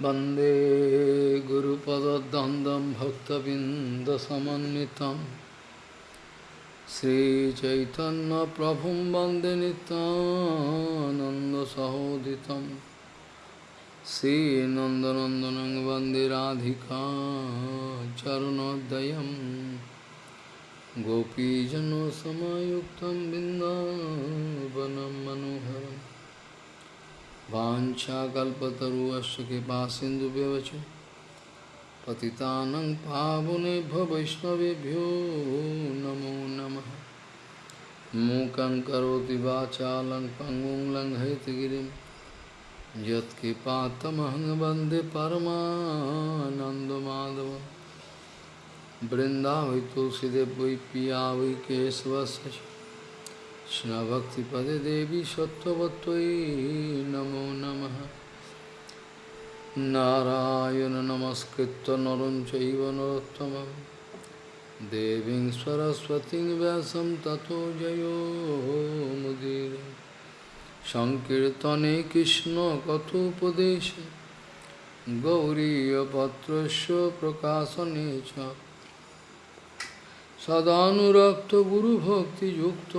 वन्दे गुरुपदद्वन्द्वं भक्तबिन्दसमन्वितं श्रीचैतन्यप्रभुं वन्दे नितानन्दसहोदितं श्रीनन्दनन्दनं वन्दे राधिका चरणोदयं गोपीजनसमायुक्तं बिन्दावनं मनोहरम् वाञ्छाकल्पतरुश्च कृपासिन्धुव्यवच पतितानं पावनेभ्यो वैष्णवेभ्यो नमो नमः मूकं करोति वाचालं पङ्गुं लङ्घयतिगिरिं यत्कृपातमहं वन्दे परमानन्दमाधवं बृन्दावै तुलसीदेव वै पिया वै केशवस्य কৃষ্ণভক্তিপদে দেবী সত্যবত্যই নমো নম। নারায়ণ নমস্কৃত নরম চৈব নরোত্তম দেবী সরস্বতী ব্যাসম ততো জয়ো মুদির। সংকীর্তনে কৃষ্ণ কথোপদেশে। গৌরীপত্র প্রকাশনে চ। गौरीयपत्रस्य प्रकाशने च सदानुरक्त गुरुभक्तियुक्त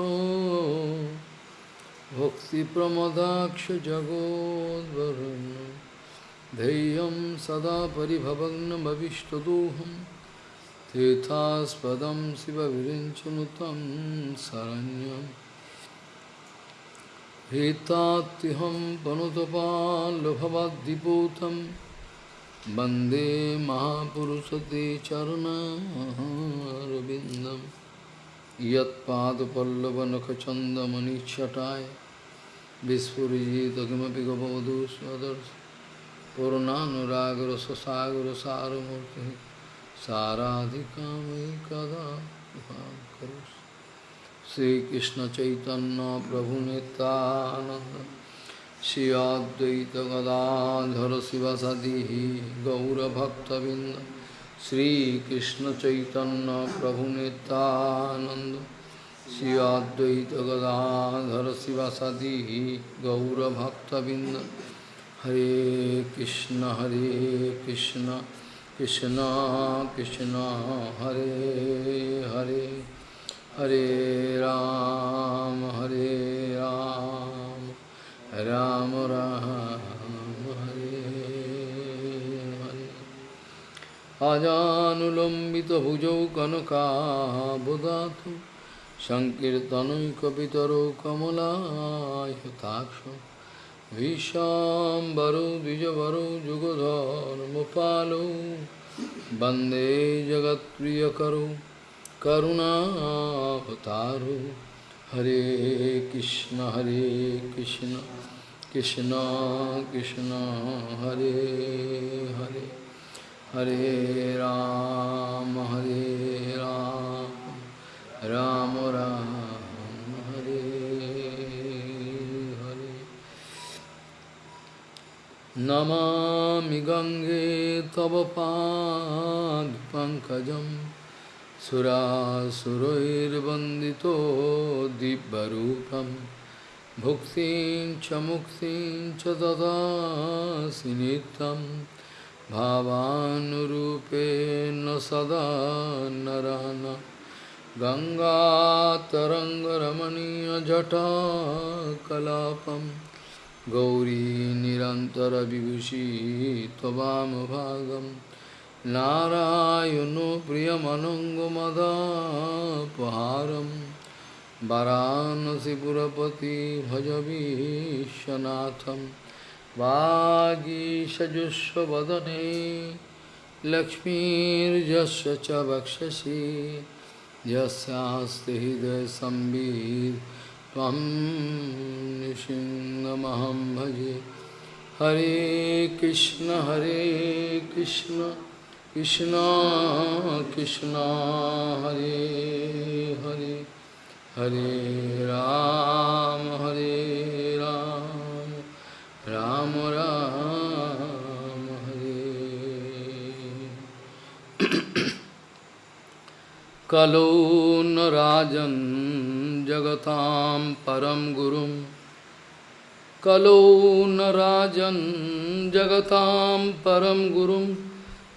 भक्तिप्रमदाक्ष जगोद्वरुन् धैर्यं सदा परिभवग्नमविष्टदोहं तीर्थास्पदं शिवविरिञ्चनुतं शरण्यं हेतात्युहं पनुतपाल्लभवद्दिपूतं वंदे महापुरुषते चरणारविन्दं यत्पादपल्लवनखचन्दमनिच्छटाय विस्फुरिजित किमपि गपवधू स्वदर्श पूर्णानुरागरससागरसारमूर्तिः साराधिकामयि कदा करोषि श्रीकृष्णचैतन्यप्रभुनितानन्द श्री अद्वैत गदाधर शिवसदी गौरभक्तबिंद श्रीकृष्ण चैतन्य प्रभु नित्यानंद श्री अद्वैत गदाधर शिवसदी गौरभक्तबिंद हरे कृष्ण हरे कृष्ण कृष्ण कृष्ण हरे हरे हरे राम हरे राम राम राम हरे हरे अजानुलम्बितभुजौ कनकाबुदातु सङ्कीर्तनैकपितरौ कमलायताक्ष विशाम्बरौ द्विजवरौ जुगधर्मपालौ वन्दे जगत्प्रियकरौ करुणावतारौ हरे कृष्ण हरे कृष्ण कृष्ण कृष्ण हरे हरे हरे राम हरे राम राम राम हरे हरे नमामि गङ्गे तव पादपङ्कजम् सुरासुरैर्वन्दितो दिव्यरूपं। भुक्तिं च मुक्तिं च ददासि नित्यं। भावानुरूपेण सदा नरान गङ्गातरङ्गरमणीयजटाकलापं। गौरी निरन्तरविभूषी त्ववामभागम् नारायणो प्रियमनङ्गमदापहारं वरानसिपुरपति भजवीशनाथं वागीषजुष्वदने लक्ष्मीर्यस्य च वक्षसि यस्यास्ति हृदयसंवित् त्वं निसिंहमहं भजे हरे कृष्ण हरे Krishna. Krishna Krishna Hare Hare Hare Ram Hare Ram Ram Ram Hare Kalo Narajan Jagatam Param Gurum कलो न राजन् जगतां परं गुरुं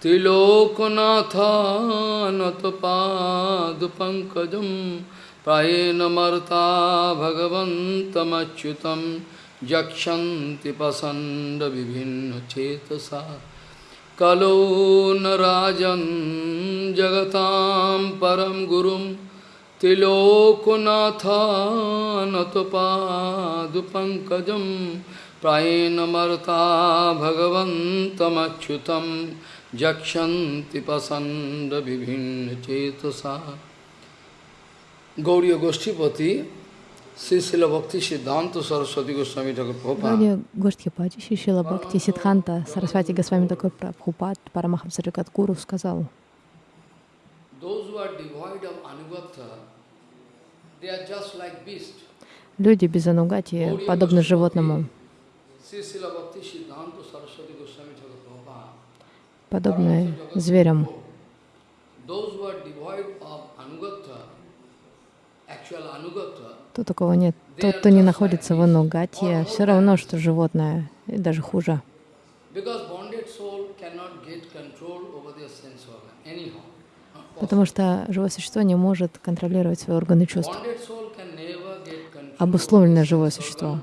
त्रिलोकनाथानतपादपङ्कजं प्रायेण मर्ता भगवन्तमच्युतं यक्षन्ति पसन्दविभिन्नचेतसा। कलो न राजन् जगतां परं गुरुं त्रिलोकनाथानतपादुपङ्कजं प्रायेण मर्ता jakshanti pasanda vibhinna cetasa. Gauriya Goshtipati, Sisila Bhakti Siddhanta Saraswati Goswami Thakur Prabhupada. Gauriya Goshtipati, Sisila Bhakti Siddhanta Saraswati Goswami Thakur Prabhupada, Парамахамса Джагадгуру сказал, Those who are devoid of Anugatha, they are just like beasts. Люди без анугати подобны животному. Сисила Бхакти Сиддханта actual anugatha, То такого нет. Тот, кто не находится в анугате, все равно, что животное, и даже хуже. Потому что живое существо не может контролировать свои органы чувств. Обусловленное живое существо.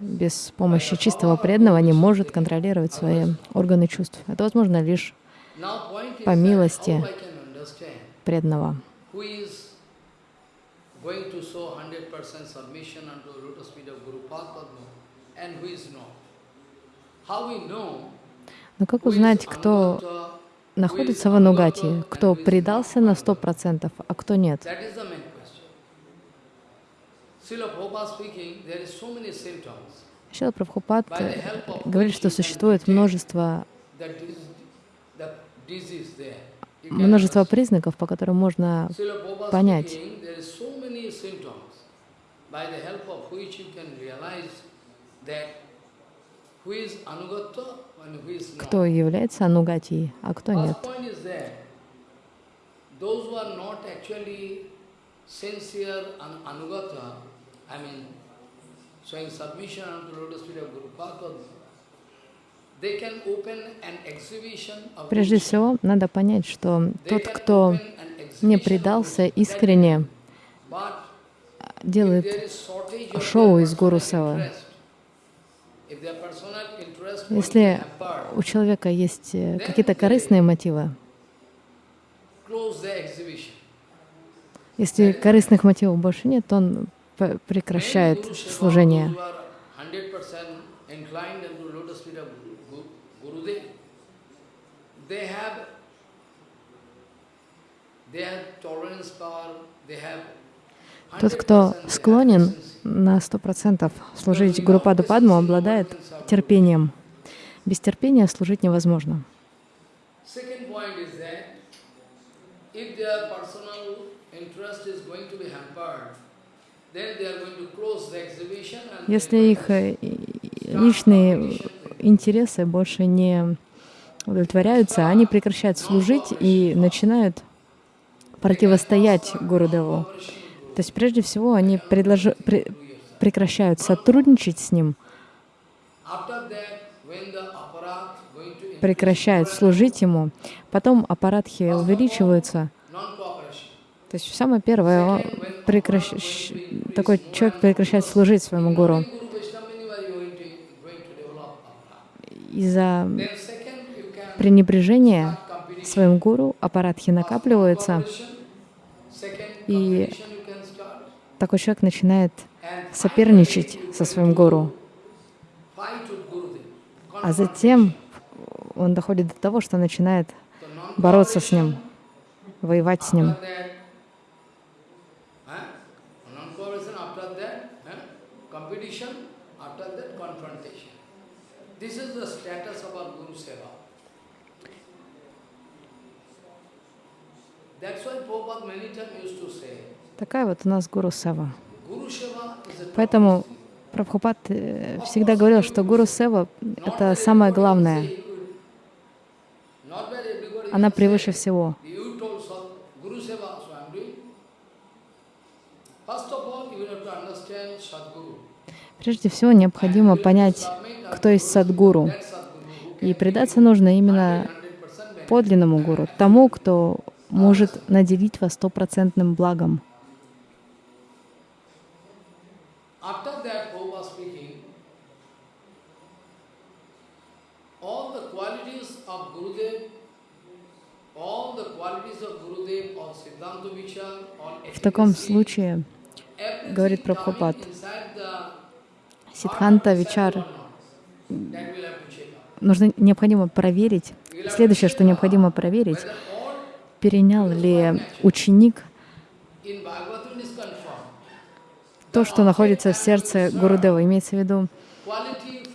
Без помощи чистого преданного не может контролировать свои органы чувств. Это возможно лишь По милости. преданного. 100% Но как узнать, кто находится в анугате, кто предался на сто процентов, а кто нет? That is the main question. Srila Prabhupada speaking, there is so many symptoms Шила Прабхупад э, говорит, что существует множество, множество признаков, по которым можно понять. кто является анугатией, а кто нет. Those who are not actually sincere and Anugata, I mean, showing submission unto the lotus feet of Guru Padma, they can open an exhibition of Прежде всего, надо понять, что тот, кто не предался искренне, делает шоу из Гуру Сева. Если у человека есть э, какие-то корыстные мотивы, если корыстных мотивов больше нет, то он прекращает служение. 100% Тот, кто 100% склонен на сто процентов служить Гурупаду Падму, обладает терпением. Без терпения служить невозможно. If their personal interest is going to be hampered, Если их э, личные интересы больше не удовлетворяются, они прекращают служить и начинают противостоять Гурудеву. То есть прежде всего они предложи- пре- прекращают сотрудничать с ним, прекращают служить ему. Потом аппаратхи увеличиваются. То есть самое первое, прекращ- такой человек прекращает служить своему гуру. Из-за пренебрежения своим гуру аппаратхи накапливаются, И такой человек начинает соперничать со своим гуру. А затем он доходит до того, что начинает бороться с ним, воевать с ним. After that, huh? non-cooperation, after that, huh? competition, after that, confrontation. This is the status of our Guru Seva. That's why Prabhupada many times used to say, Такая вот у нас гуру Сева. Поэтому. Прабхупад э, всегда говорил, что гуру Сева — это самое главное. Она превыше всего. Прежде всего необходимо понять, кто есть Садгуру. И предаться нужно именно подлинному гуру, тому, кто может наделить вас стопроцентным благом. В таком случае, говорит Прабхупад, Сиддханта Вичар нужно необходимо проверить. Следующее, что необходимо проверить, перенял ли ученик то, что находится в сердце Гурудева. Имеется в виду,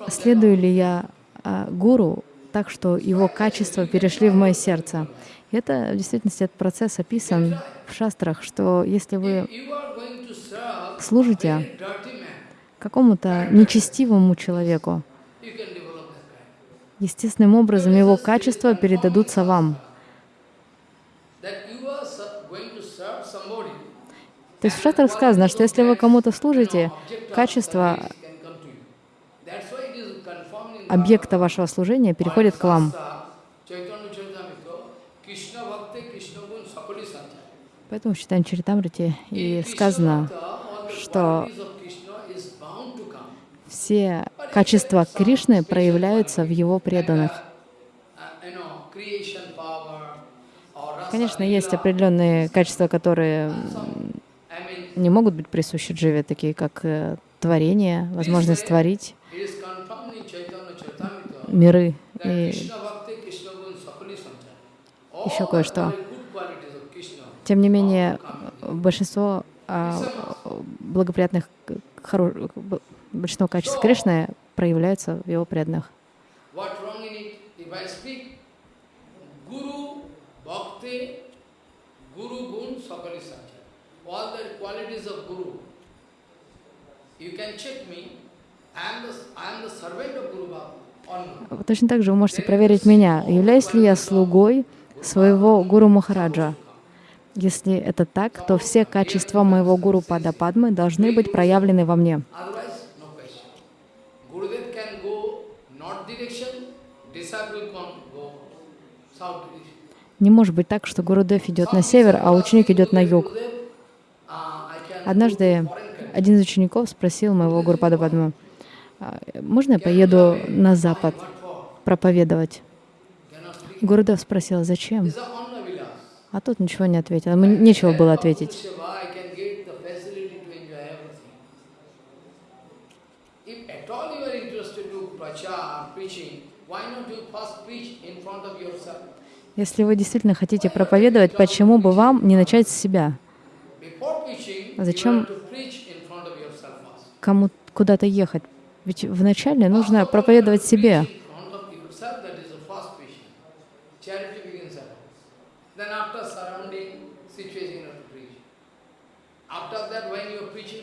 следую ли я а, гуру так, что его качества перешли в мое сердце. И это в действительности этот процесс описан в шастрах, что если вы служите какому-то нечестивому человеку, естественным образом его качества передадутся вам. That you are ser- going to serve somebody, То есть в шастрах сказано, что если вы кому-то служите, качество объекта вашего служения переходит к вам. Поэтому в Читане и сказано, что все качества Кришны проявляются в его преданных. Конечно, есть определенные качества, которые не могут быть присущи Дживе, такие как э, творение, возможность творить миры и еще кое-что. Тем не менее, большинство а, благоприятных, хоро- большинство качеств Кришны проявляются в его преданных. Guru, Bhakti, Guru Gun, Sakali Sanchar. All the qualities of Guru. You can check me. Not. Точно так же вы можете проверить меня, являюсь ли я слугой своего гуру Махараджа. Если это так, то все качества моего гуру Пада Падмы должны быть проявлены во мне. Не может быть так, что Гурудев идет на север, а ученик идет на юг. Gurudev, uh, I can Однажды один из учеников спросил моего гуру Пада Падмы, «А, можно я поеду на запад проповедовать? Гурудев спросил, зачем? А тот ничего не ответил. Ему нечего было ответить. Если вы действительно хотите проповедовать, почему бы вам не начать с себя? First. Кому куда-то ехать? Ведь вначале нужно проповедовать себе.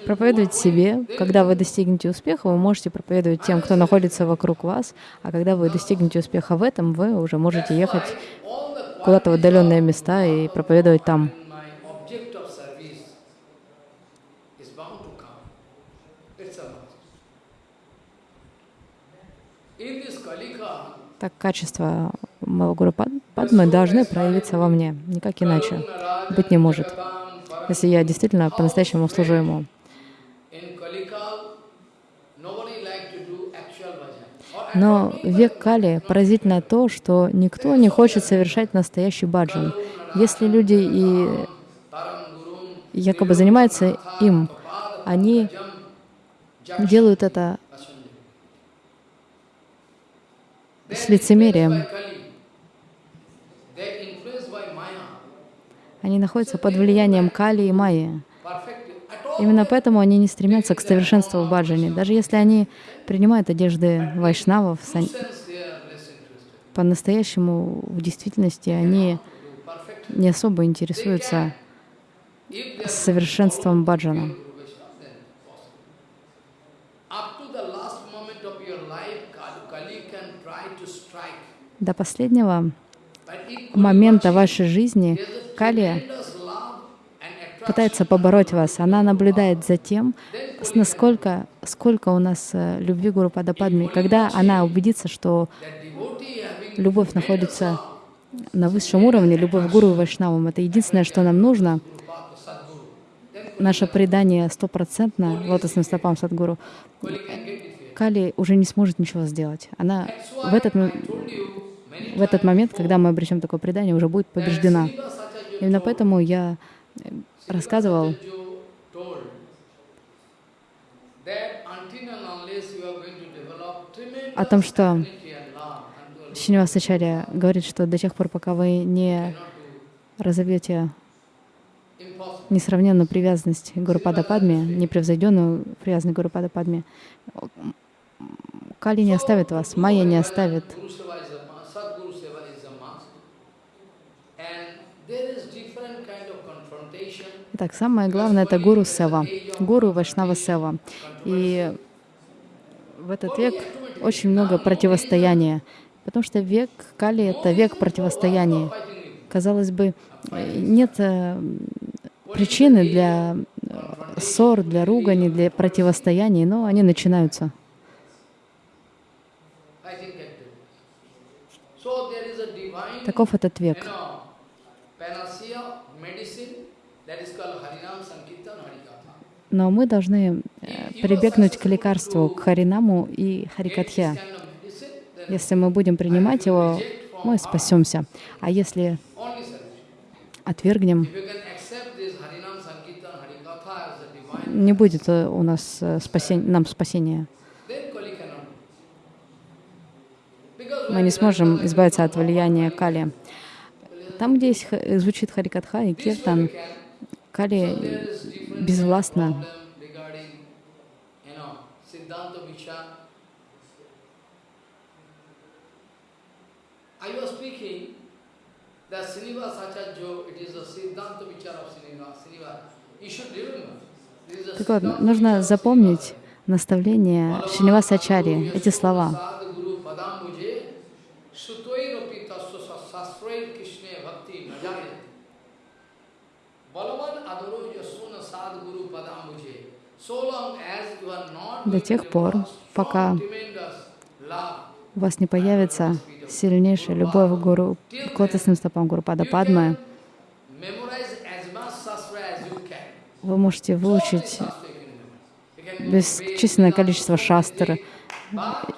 Проповедовать себе. Когда вы достигнете успеха, вы можете проповедовать тем, кто находится вокруг вас. А когда вы достигнете успеха в этом, вы уже можете ехать куда-то в отдаленные места и проповедовать там. when my object of service is bound to come. It's a must. In this Kalika, Так качества моего гуру Пад- Падмы должны проявиться во мне, никак иначе. Быть не может, если я действительно по-настоящему служу ему. Но век Кали поразительно то, что никто не хочет совершать настоящий баджан. Если люди и якобы занимаются им, они делают это с лицемерием. Они находятся под влиянием Кали и Майи. Именно поэтому они не стремятся к совершенству в баджане. Даже если они принимают одежды вайшнавов, по-настоящему в действительности они не особо интересуются совершенством баджана. До последнего момента вашей жизни Кали пытается побороть вас. Она наблюдает за тем, насколько, сколько у нас э, любви Гуру Падападми. Когда она убедится, что любовь находится на высшем уровне, любовь Гуру и Вайшнавам, это единственное, что нам нужно, наше предание стопроцентно лотосным стопам Садгуру. Кали уже не сможет ничего сделать. Она в этот, в этот момент, когда мы обречем такое предание, уже будет побеждена. Именно поэтому я э, рассказывал, О том, что Шинивасачарья говорит, что до тех пор, пока вы не разовьете несравненную привязанность Гурупада Падме, непревзойденную привязанность Гурупада Падме, Кали не оставит вас, Майя не оставит. Guru Seva is a must, Sadguru Seva is a must. And there is different kind of confrontation. Итак, самое главное — это Гуру Сева, Гуру Вайшнава Сева. И в этот век очень много противостояния, потому что век Кали — это век противостояния. Казалось бы, нет э, причины для ссор, для ругани, для противостояний, но они начинаются. Таков этот век. know, panacea, medicine, that is called Harinam Sankirtan Harikatha. Но мы должны э, прибегнуть к лекарству, к Харинаму и Харикатхе. Если мы будем принимать его, мы спасемся. А если отвергнем, не будет э, у нас э, спасен- нам спасения. Мы не сможем избавиться от влияния Кали. Там, где звучит Харикатха и Киртан, Кали безвластна. problem regarding, you know, Siddhanta Vichar. I was speaking that Srinivas Acharya, it is a Siddhanta Vichar of Srinivas. Srinivas. You should remember. This is a Так вот, нужно запомнить наставление Шиниваса Ачарьи, эти слова. До тех пор, пока у вас не появится сильнейшая любовь к Гуру, к лотосным стопам Гуру Пада Падмы, вы можете выучить бесчисленное количество шастр,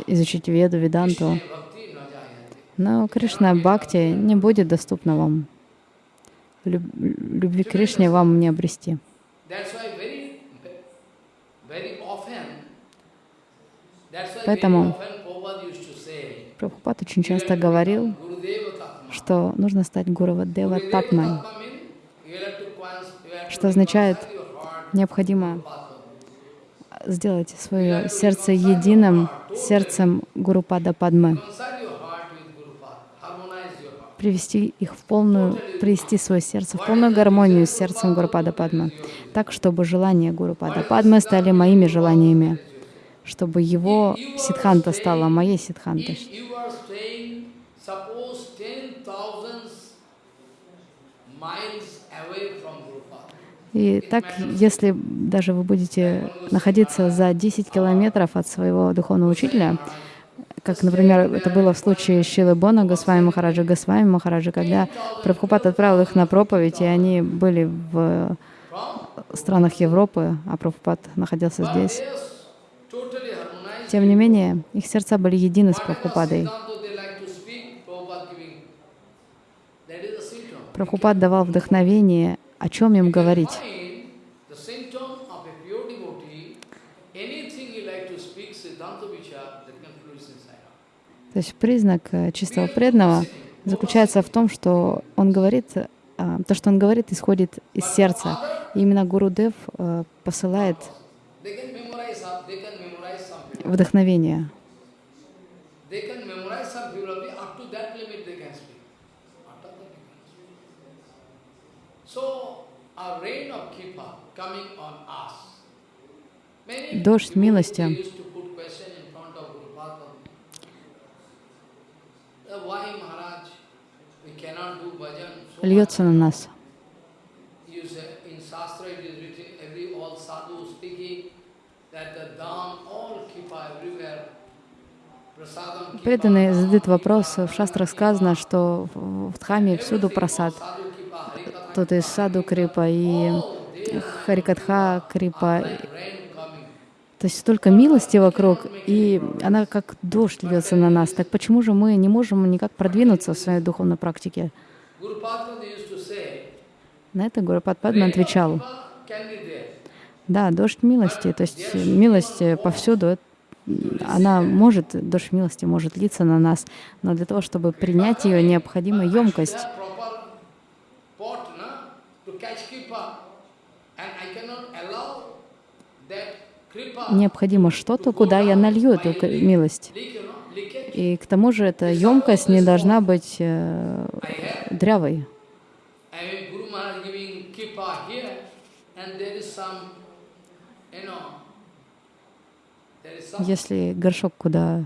изучить Веду, Веданту, но Кришна Бхакти не будет доступна вам. Люб- Любви к Кришне вам не обрести. That's why very, very often, that's why very Поэтому Прабхупад очень часто говорил, что нужно стать Гурува Дева Gurudeva Татмой, что означает, необходимо сделать свое сердце единым сердцем Падмы. Harmonize your heart. привести их в полную, привести свое сердце в полную гармонию с сердцем Гурупада Падмы, так, чтобы желания Гурупада Падмы стали моими желаниями, чтобы его сидханта стала моей сидхантой. If you are staying, suppose 10,000 miles away from Guru Pada, И так, если даже вы будете находиться за 10 километров от своего духовного учителя, как, например, это было в случае Шилы Бона, Госвами Махараджа, Госвами Махараджа, когда Прабхупад отправил их на проповедь, и они были в странах Европы, а Прабхупад находился здесь. Тем не менее, их сердца были едины с Прабхупадой. Прабхупад давал вдохновение, о чем им говорить. То есть признак э, чистого преданного заключается в том, что он говорит, а, то, что он говорит, исходит из сердца. И именно Гуру Дев э, посылает вдохновение. Дождь милости. they used to put question in front of Guru Padma. Uh, Why Maharaj, we cannot do bhajan? So Льется на нас. much? You say, in Shastra Преданные задают вопрос, в шастрах сказано, что в Дхаме всюду просад. Тут и саду крипа, и харикатха крипа. То есть столько милости вокруг, и она как дождь льется на нас. Так почему же мы не можем никак продвинуться в своей духовной практике? На это Гурупад Падма отвечал, да, дождь милости, то есть милость повсюду, она может, дождь милости может литься на нас, но для того, чтобы принять ее, необходима емкость. Необходимо что-то, куда я налью эту милость. И к тому же эта емкость не должна быть э, дрявой. And there is some, you know, Если горшок, куда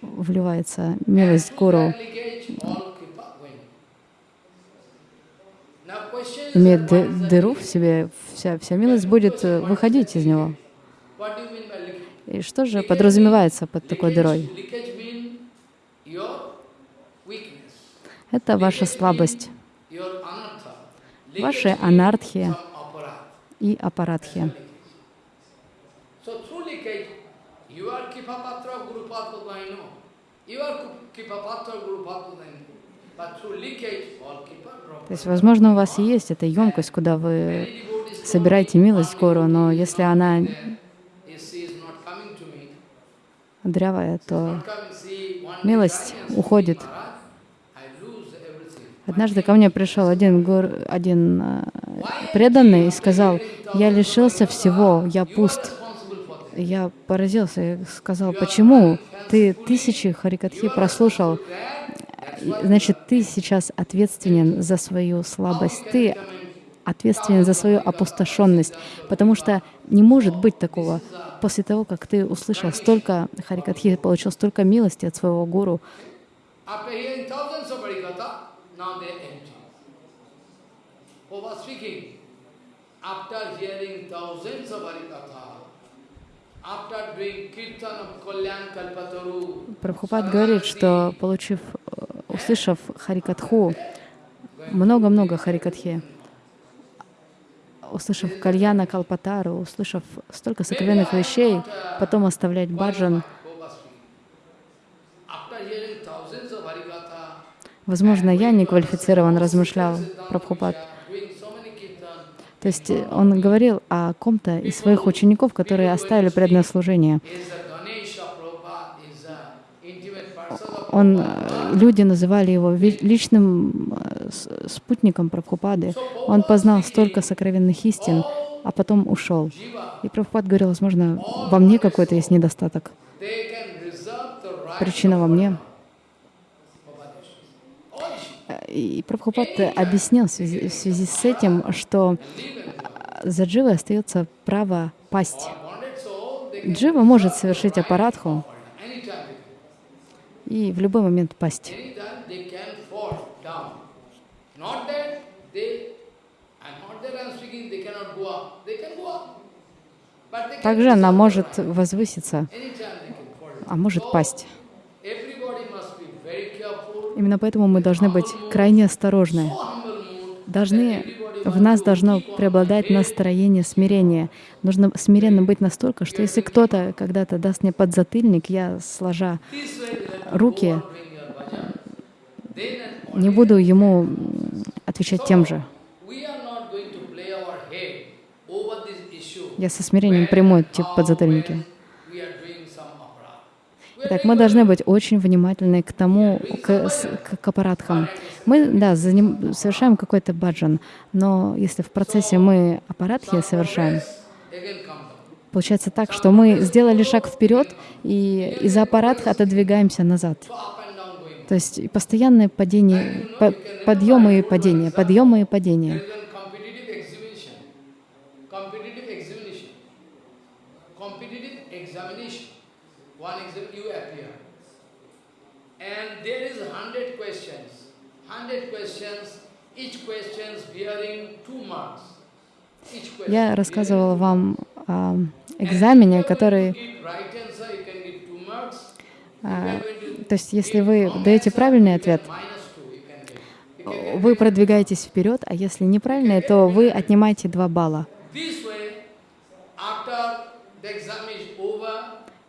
вливается милость гуру, имеет дыру в себе, вся, вся милость будет э, выходить из него. И что же подразумевается под такой дырой? Это ваша слабость, ваши Leakage mean анархи some aparat. и аппаратхи. So through leakage, you are Kipapatra of Guru Padma, I know. You are Kipapatra of Guru Padma, I know. But through leakage, all Kipa drop. То есть, возможно, у вас есть эта емкость, куда вы собираете милость гуру, но если она дрявая, то милость уходит. Однажды ко мне пришел один, гур, один э, преданный и сказал, я лишился всего, я пуст. Я поразился и сказал, почему? Ты тысячи харикатхи прослушал, значит, ты сейчас ответственен за свою слабость, ты ответственен за свою опустошенность, потому что не может быть такого. После того, как ты услышал столько харикатхи, получил столько милости от своего гуру. Over speaking, after hearing thousands of Harikatha, Прабхупад говорит, что получив, э, услышав харикатху, много-много харикатхи, услышав кальяна калпатару, услышав столько сокровенных вещей, потом оставлять баджан, возможно, я не квалифицирован, размышлял Прабхупад. То есть э, он говорил о ком-то из своих учеников, которые оставили преданное служение. Он, э, люди называли его личным э, спутником Прабхупады. Он познал столько сокровенных истин, а потом ушел. И Прабхупад говорил, возможно, во мне какой-то есть недостаток. Причина во мне. of others. All Shiva. Э, И Прабхупад объяснил в связи, в связи с этим, что э, за дживой остается право пасть. Джива может совершить аппаратху и в любой момент пасть. Также она может возвыситься, а может пасть. Everybody must be very careful. Именно поэтому мы должны быть крайне осторожны. Должны, в нас должно преобладать настроение смирения. Нужно смиренно быть настолько, что если кто-то когда-то даст мне подзатыльник, я, сложа руки, and не буду ему отвечать тем же. Я со смирением приму эти подзатыльники. when we are doing some aparat. We are Так, мы должны быть очень внимательны к тому, к, к, к аппаратхам. Мы, да, заним- совершаем какой-то баджан, но если в процессе мы аппаратхи совершаем, получается так, что мы сделали шаг вперед и из-за аппаратха отодвигаемся назад. То есть постоянное падение, по- подъемы и падения, подъемы и падения. There is hundred questions. Hundred questions, each questions bearing two marks. Я рассказывала вам о экзамене, который. А, То есть, если вы даете правильный ответ, вы продвигаетесь вперед, а если неправильный, то вы отнимаете 2 балла.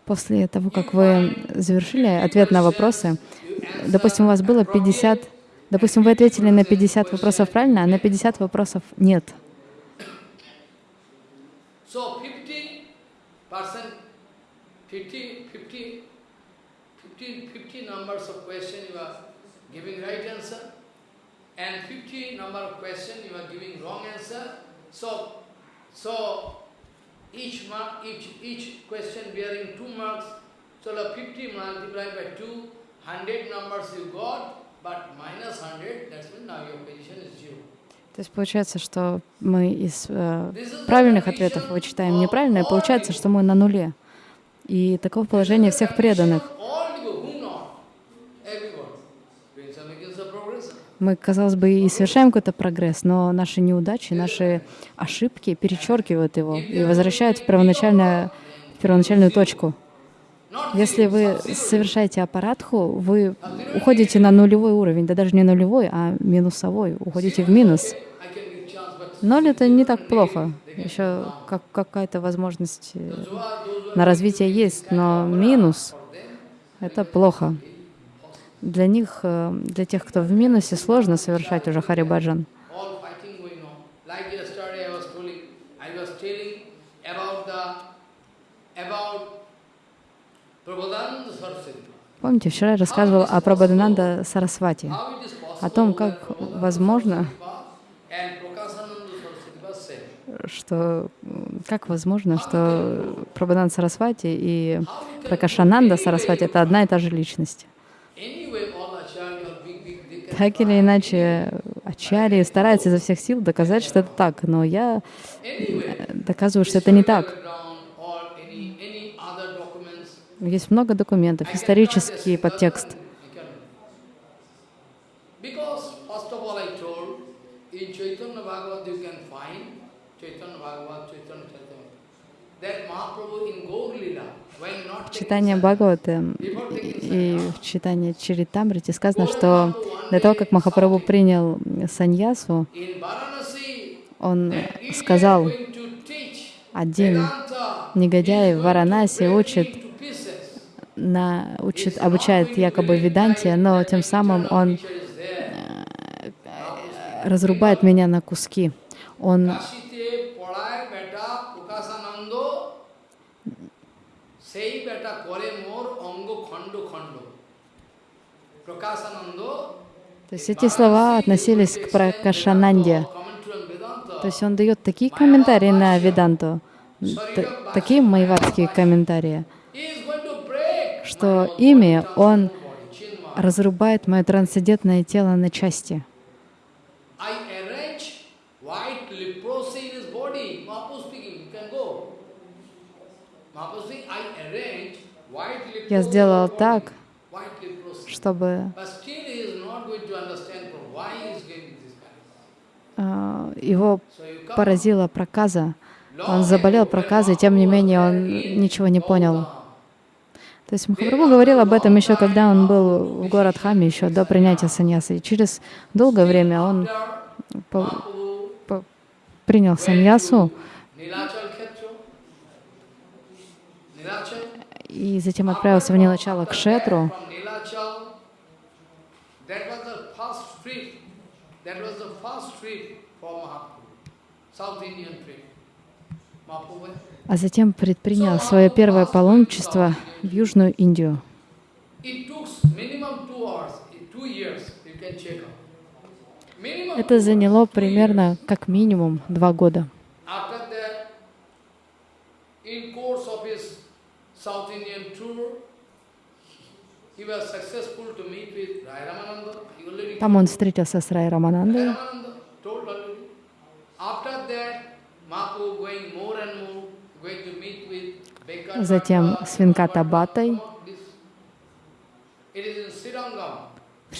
После того, как вы завершили ответ на вопросы, допустим, у вас было 50, допустим, вы ответили на 50 вопросов правильно, а на 50 вопросов нет. so 50 percent, 50, 50, 50, 50 numbers of question you are giving right answer, and 50 number of question you are giving wrong answer. So, so each each question bearing two marks. So the 50 multiplied by 2, 100 numbers you got, but minus 100, that's mean now your position is zero. То есть получается, что мы из э, правильных ответов вычитаем неправильное, получается, что мы на нуле. И таково положение всех преданных. Мы, казалось бы, и совершаем какой-то прогресс, но наши неудачи, наши ошибки перечеркивают его и возвращают в, первоначальное, в первоначальную точку. Если вы совершаете аппаратху, вы уходите на нулевой уровень, да даже не нулевой, а минусовой, уходите в минус. Ноль — это не так плохо. Еще как, какая-то возможность э, на развитие есть, но минус это плохо. Для них, э, для тех, кто в минусе, сложно совершать уже харибаджан. all fighting going on. Like yesterday I was telling, I was telling about the, about Prabhupada Saraswati. Помните, вчера я рассказывал о Прабхадананда Сарасвати, о том, как возможно, что как возможно, что Прабхадананда Сарасвати и Пракашананда Сарасвати — это одна и та же личность. Так или иначе, Ачарьи стараются изо всех сил доказать, что это так, но я э, доказываю, что это не так. Есть много документов, исторический подтекст. Taking Читание Бхагавата и в читании Чаритамрити сказано, что до того, как Махапрабху принял саньясу, он сказал, один негодяй в Варанаси break учит на, учит, обучает якобы Веданте, но тем самым он э, разрубает меня на куски. Он то есть эти слова относились к Пракашананде. То есть он дает такие комментарии на Веданту, такие майвадские комментарии что ими он разрубает мое трансцендентное тело на части. Я сделал так, чтобы а, его поразила проказа. Он заболел проказой, тем не менее он ничего не понял. То есть Махапрабху говорил об этом еще, когда он был в Горадхаме, еще до принятия саньясы. И через долгое время он по- по- принял саньясу, и затем отправился в Нилачала к Шетру. South Indian trip. А затем предпринял свое первое паломничество в Южную Индию. Это заняло примерно как минимум два года. Там он встретился с Рай Раманандой. Затем с Венкатабатой в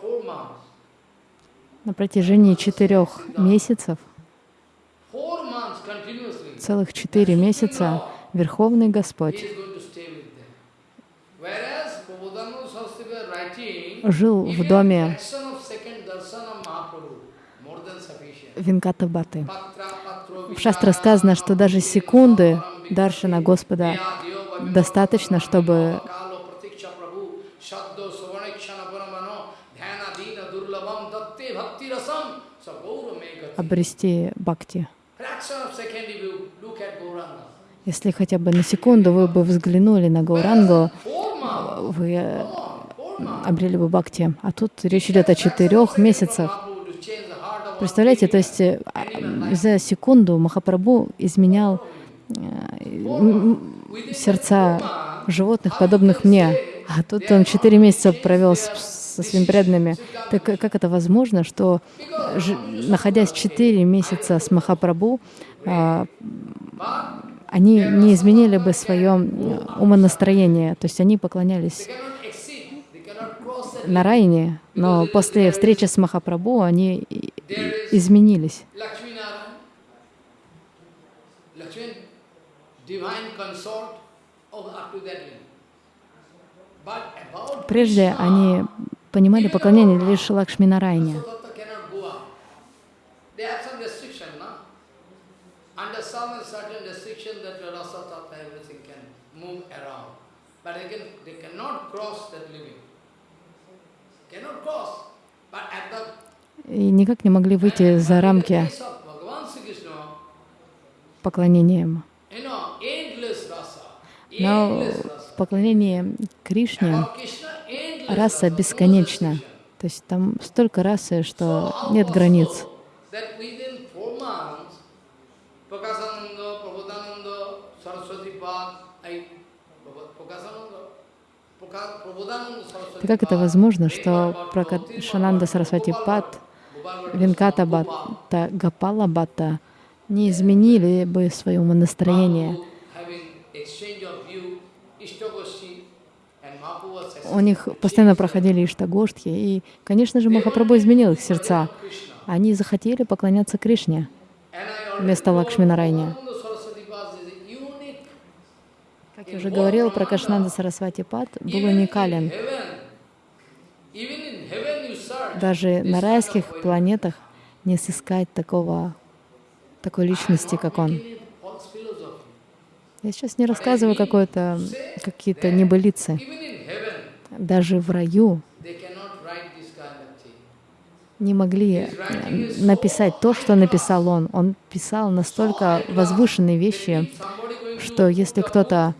four months, На протяжении четырех месяцев, целых четыре месяца, Верховный Господь is going to stay with them. Whereas Prabodhananda Saraswati was writing, жил в доме. Винкатабаты. В шастре сказано, что даже секунды Даршана Господа достаточно, чтобы обрести бхакти. Если хотя бы на секунду вы бы взглянули на Гаурангу, вы э, обрели бы бхакти. А тут речь идет о четырех месяцах. Представляете, то есть э, за секунду Махапрабху изменял э, сердца животных, подобных мне. А тут он четыре месяца провел со своими преданными. Так э, как это возможно, что, ж- находясь четыре месяца с Махапрабху, они не изменили бы свое умонастроение, то есть они поклонялись Нарайне, но после встречи с Махапрабху они изменились. Прежде они понимали поклонение лишь Лакшми everything can move around. But again, they cannot cross that limit. Cannot cross. But at the И никак не могли выйти за рамки rasa. Но поклонении Кришне раса бесконечна. То есть там столько расы, что нет границ. Так как это возможно, что Шананда Сарасвати Пад, Винката Бхатта, Гапала Бхатта не изменили бы свое was У них постоянно проходили Иштагоштхи, и, конечно же, Махапрабху изменил их сердца. Они захотели поклоняться Кришне вместо told Лакшминарайни. Prabodhananda Saraswati Pad is a unique Как я уже говорил, про Кашнанда Сарасвати Пад был уникален. Даже на райских планетах не сыскать такого, такой личности, как он. Я сейчас не рассказываю какое-то, какие-то небылицы. Даже в раю не могли написать то, что написал он. Он писал настолько возвышенные вещи, что если кто-то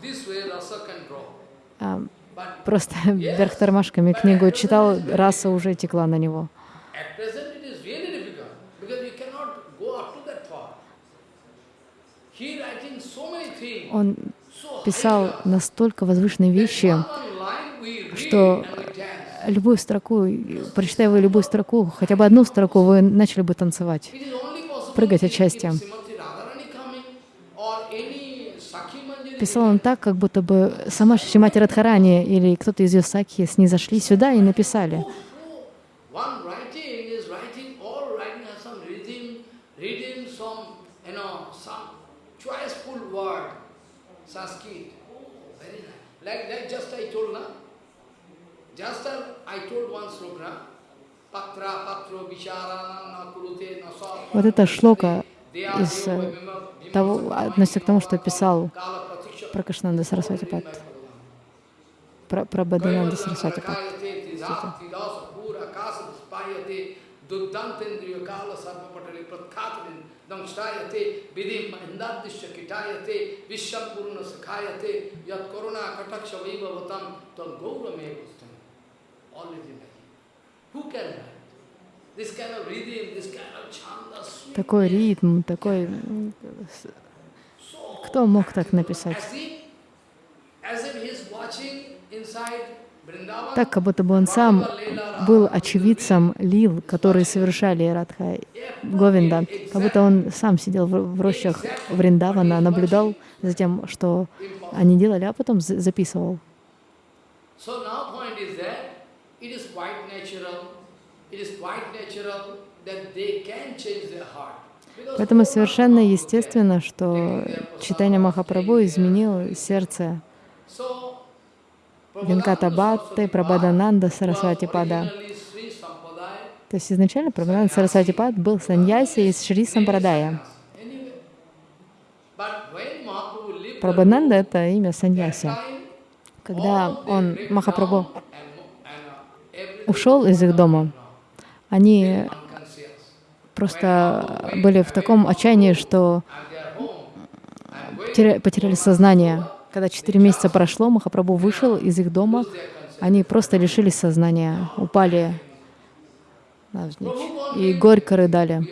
а, просто вверх тормашками книгу читал, раса уже текла на него. Он писал настолько возвышенные вещи, что любую строку, прочитая вы любую строку, хотя бы одну строку, вы начали бы танцевать. Прыгать от счастья. Писал он так, как будто бы сама Шимати Радхарани или кто-то из ее сакхи снизошли сюда и написали. One writing is writing, all writing has some rhythm, rhythm, э, про Кашнанда Сарасвати Пад, про, про Бадананда Сарасвати sweet, Такой ритм, такой... Кто мог так написать? Так, как будто бы он сам был очевидцем лил, которые совершали Радха Говинда. Как будто он сам сидел в рощах Вриндавана, наблюдал за тем, что они делали, а потом за- записывал. It is quite natural that they can change their heart. Поэтому совершенно естественно, что читание Махапрабху изменил сердце so Венката Бхатты, Прабхадананда, Сарасвати Пада. originally Sri Sampradaya, То есть изначально Прабхадананда Сарасвати Пад был саньяси из Шри Сампрадая. Прабхананда — это имя саньяси. Когда он, Махапрабху, ушел из их дома, они. Просто были в таком отчаянии, что теря- потеряли сознание. Когда четыре месяца прошло, Махапрабху вышел из их дома, они просто лишились сознания, упали и горько рыдали.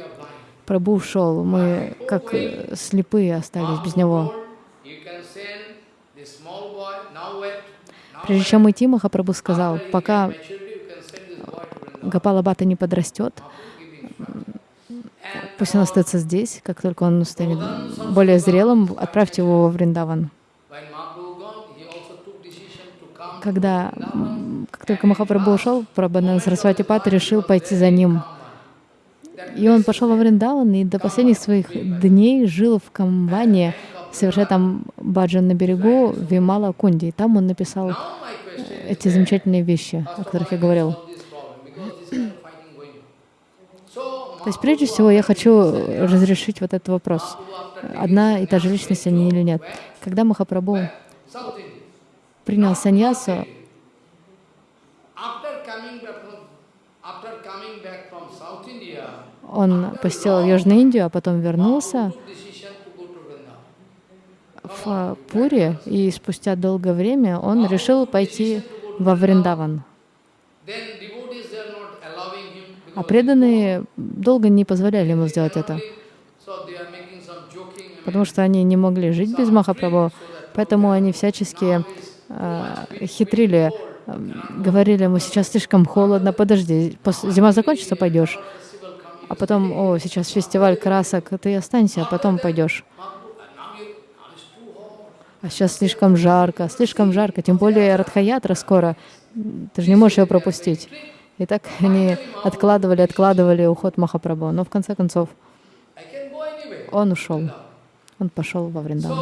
Прабху ушел, мы как э, слепые остались без него. Прежде чем идти, Махапрабху сказал, пока maturity, you can send this boy to Vrindavan. Гапала Бхатта не подрастет, пусть он остается здесь, как только он станет более зрелым, отправьте его во Вриндаван. Когда, как только Махапрабху ушел, Прабханан Сарасвати Пат решил пойти за ним. И он пошел во Вриндаван и до последних своих дней жил в Камване, совершая там баджан на берегу Вимала Кунди. И там он написал эти замечательные вещи, о которых я говорил. is this problem because this kind of fighting going on. So То есть прежде всего я хочу разрешить вот этот вопрос. Одна и та же личность они или нет. Когда Махапрабху принял саньясу, он посетил Южную Индию, а потом вернулся в Пури, и спустя долгое время он решил пойти во Вриндаван. Then devotees they are not allowing him А преданные долго не позволяли ему сделать это, потому что они не могли жить без Махапрабху, поэтому они всячески э, хитрили, э, говорили ему, сейчас слишком холодно, подожди, зима закончится, пойдешь. А потом, о, сейчас фестиваль красок, ты останься, а потом пойдешь. А сейчас слишком жарко, слишком жарко, тем более Радхаятра скоро, ты же не можешь ее пропустить. И так они откладывали, откладывали уход Махапрабху, но в конце концов он ушел, он пошел во Вриндаван.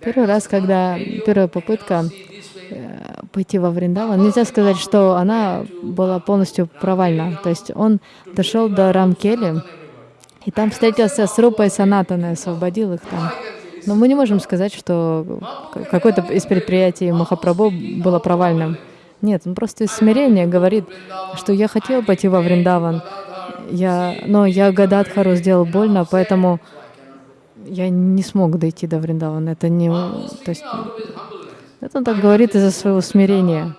Первый раз, когда первая попытка э, пойти во Вриндаван, нельзя сказать, что она была полностью провальна. То есть он дошел до Рамкели, и там встретился с Рупой Санатаной, освободил их там. Но мы не можем сказать, что какое-то из предприятий Махапрабху было провальным. Нет, он просто из смирения говорит, что я хотел пойти во Вриндаван, я, но я Гададхару сделал больно, поэтому я не смог дойти до Вриндавана. Это не... То есть, это он так говорит из-за своего смирения,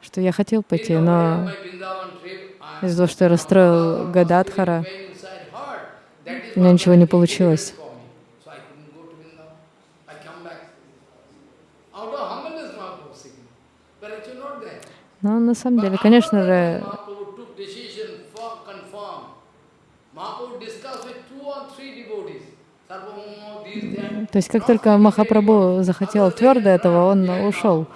что я хотел пойти, но из-за того, что я расстроил Гададхара, у меня ничего не получилось. for me. So I couldn't go to Vrindavan. I come back. Out of humbleness, Mahaprabhu seeking. But actually not there. Но на самом деле, конечно же, то есть как только Махапрабху захотел твердо этого, он ушел.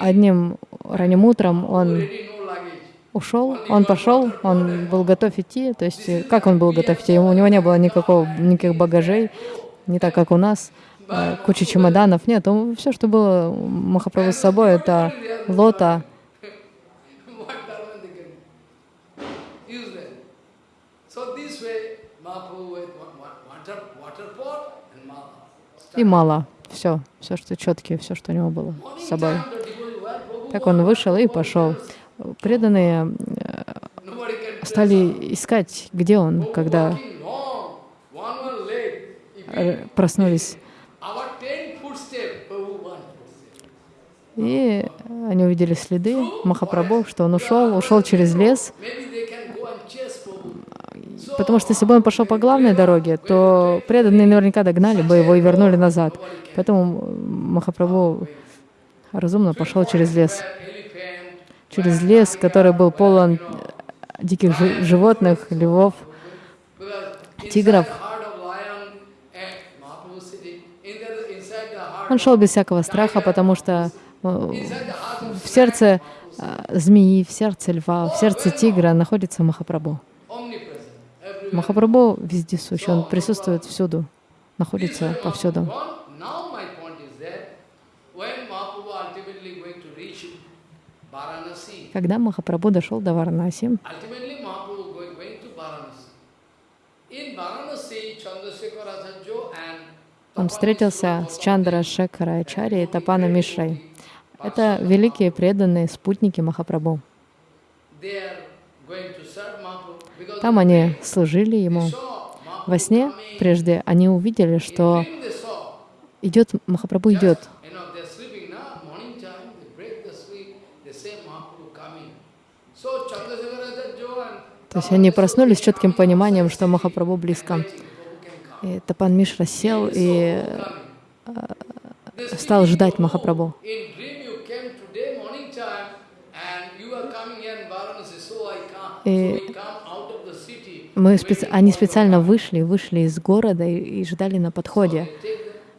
Одним ранним утром он ушел, он пошел, он был готов идти. То есть как он был готов идти? У него не было никакого, никаких багажей, не так, как у нас, куча чемоданов. Нет, все, что было Махапрабху с собой, это лота, и мало. Все, все, что четкие, все, что у него было с собой. Так он вышел и пошел. Преданные can стали искать, где он, когда э, проснулись. Footstep. И они увидели следы Махапрабху, что он ушел, ушел через лес, потому что если бы он пошел по главной дороге, то преданные наверняка догнали бы его и вернули назад. Поэтому Махапрабху разумно пошел через лес. Через лес, который был полон диких жи- животных, львов, тигров. heart of lion and city. In the, inside the heart Он шел без всякого страха, потому что э, в сердце э, змеи, в сердце льва, в сердце тигра находится Махапрабху. Махапрабху везде сущ, он присутствует всюду, находится повсюду. Когда Махапрабху дошел до Варанаси, он встретился с Чандра Шекара Ачари и Тапана Мишрой. Это великие преданные спутники Махапрабху. Там они служили ему. Во сне прежде они увидели, что идет Махапрабху идет. То есть они проснулись с четким пониманием, что Махапрабху близко. И Тапан Мишра сел и стал ждать oh, Махапрабху. И. Мы специ- Они специально вышли, вышли из города и, и ждали на подходе,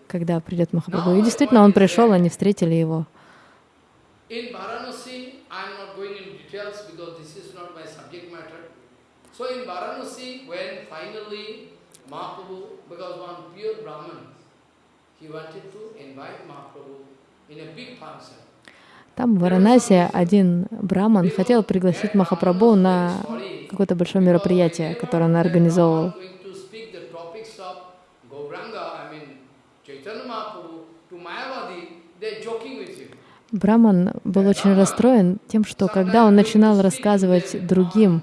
когда придет Махапрабху. И действительно, он пришел, они встретили его. So in Varanasi, when finally Mahaprabhu, because one pure Brahman, he wanted to invite Mahaprabhu in a big function. Там в Варанасе один браман хотел пригласить Махапрабху на какое-то большое мероприятие, которое он организовывал. Браман был очень расстроен тем, что когда он начинал рассказывать другим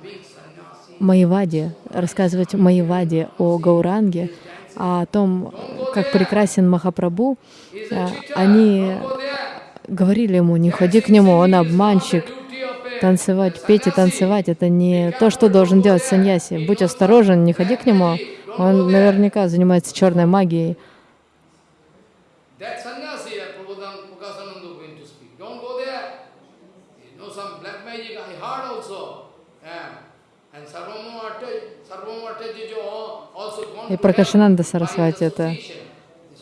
Майваде, рассказывать Майваде о Гауранге, о том, как прекрасен Махапрабху, э, они говорили ему, не ходи к нему, он обманщик, танцевать, петь и танцевать — это не то, что должен делать саньяси. Будь осторожен, не ходи к нему, он наверняка занимается черной магией. И Пракашананда Сарасвати это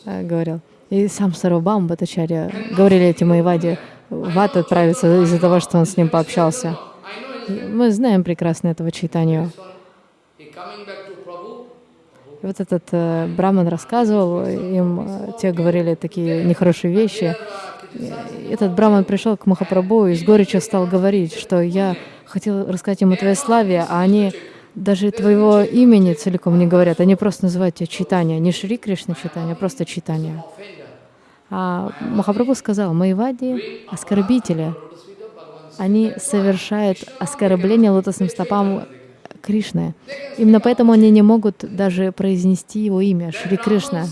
э, говорил. И сам Сарвабам Батачарья говорили эти Майвади, в ад отправиться из-за того, что он с ним пообщался. Мы знаем прекрасно этого Prabhu. И вот этот э, браман рассказывал, им э, те говорили такие нехорошие вещи. И этот браман пришел к Махапрабху и с горечью стал говорить, что я хотел рассказать им о твоей славе, а они даже твоего имени целиком не говорят, они просто называют тебя читание, не Шри Кришна читание, а просто читание. А Махапрабху сказал, Майвади — оскорбители, они совершают оскорбление лотосным стопам Кришны. Именно поэтому они не могут даже произнести его имя, Шри Кришна.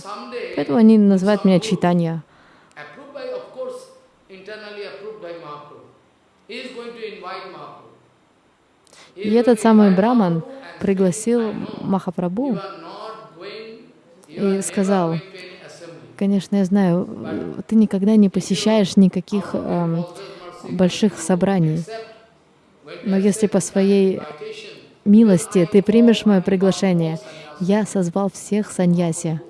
Поэтому они называют меня Читанья. approved by, of course, internally approved by Mahaprabhu. He is going to invite Mahaprabhu. He И этот самый Браман пригласил you и сказал, конечно, я знаю, ты никогда не посещаешь никаких эм, больших собраний, но если по своей милости ты примешь мое приглашение, я созвал всех саньяси.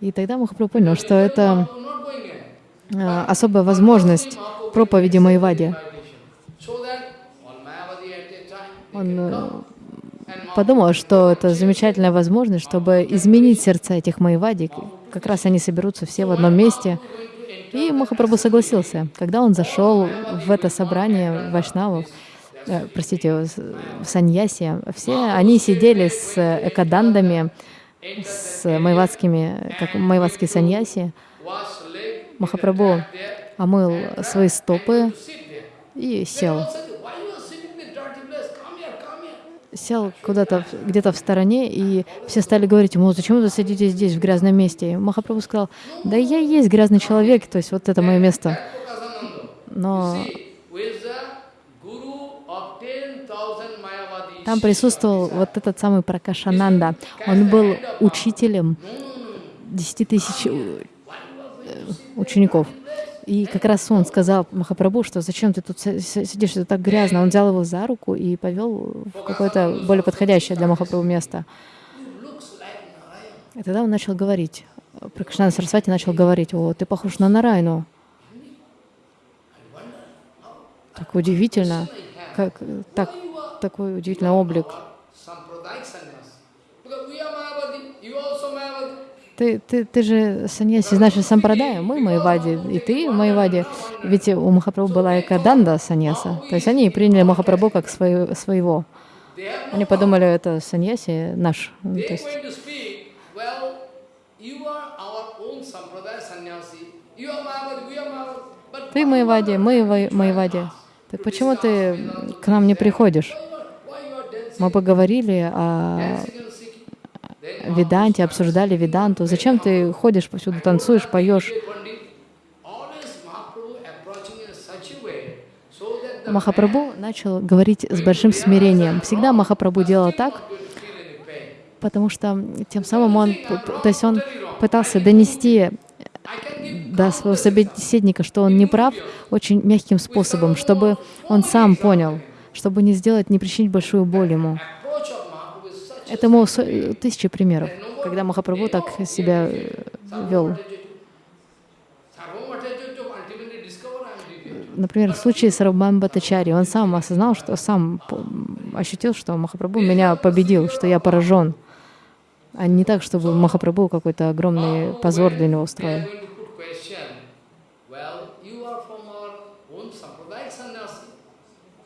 И тогда Махапрабху понял, что это э, особая возможность проповеди Майвади. Он э, подумал, что это замечательная возможность, чтобы изменить сердца этих Майвади. Как раз они соберутся все в одном месте. И Махапрабху согласился. Когда он зашел в это собрание вайшнавов, э, простите, в саньяси, все они сидели с экадандами, с майвадскими, как майвадские саньяси. Махапрабху омыл свои стопы и сел. Сел куда-то где-то в стороне, и все стали говорить ему, зачем вы сидите здесь, в грязном месте? И Махапрабху сказал, да я и есть грязный человек, то есть вот это мое место. Но See, who is the guru of 10,000 Mayavadis? там присутствовал вот этот самый Пракашананда. Он был учителем 10 тысяч э, учеников. И как раз он сказал Махапрабху, что зачем ты тут си- си- сидишь, это так грязно. Он взял его за руку и повел в какое-то более подходящее для Махапрабху место. И тогда он начал говорить. Пракшнана Сарасвати начал говорить, о, ты похож на Нарайну. Так удивительно, как так, такой удивительный облик. Sampradayik sannyas. Because we are Mayavadi, you also Mayavadi. Ты, ты, ты же саньяси из нашей сампрадая, мы Майвади, и ты Майвади. Ведь у Махапрабху была Экаданда саньяса. То есть они приняли Махапрабху как свое- своего. Они подумали, это саньяси наш. Ну, То есть ты Майвади, мы Майвади. Так почему ты к нам не приходишь? Мы поговорили о dancing and singing? Then Веданте, обсуждали Веданту. Зачем ты ходишь повсюду, танцуешь, поешь? Махапрабху начал говорить с большим смирением. Всегда Махапрабху делал так, потому что тем самым он, то есть он пытался донести до своего собеседника, что он не прав, очень мягким способом, чтобы он сам понял, чтобы не сделать, не причинить большую боль ему. approach of Mahaprabhu is such Этому со- тысячи примеров, когда Махапрабху так себя э, вел. Например, в случае с Рабхам Батачари, он сам осознал, что сам ощутил, что Махапрабху меня победил, что я поражен. А не так, чтобы Махапрабху какой-то огромный позор для него устроил.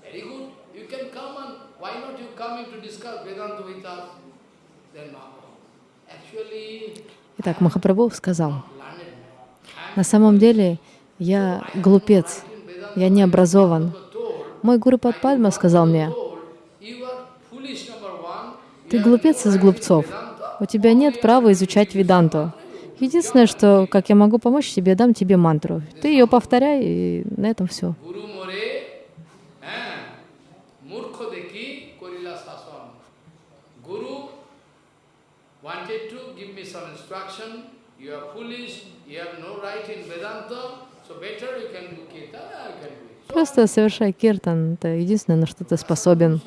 Very good. You can come and why not you come in to discuss Vedanta with us? Then. Actually, Итак, Махапрабху сказал, на самом деле я глупец, я не образован. Мой гуру Падпадма сказал мне, ты глупец из глупцов, у тебя нет права изучать Веданту. Единственное, что, как я могу помочь тебе, дам тебе мантру. Ты ее повторяй, и на этом все. Some instruction. You are foolish, you have no right in Vedanta, so better you can do kirtan, I can do. Просто совершай киртан, это единственное, на что ты способен.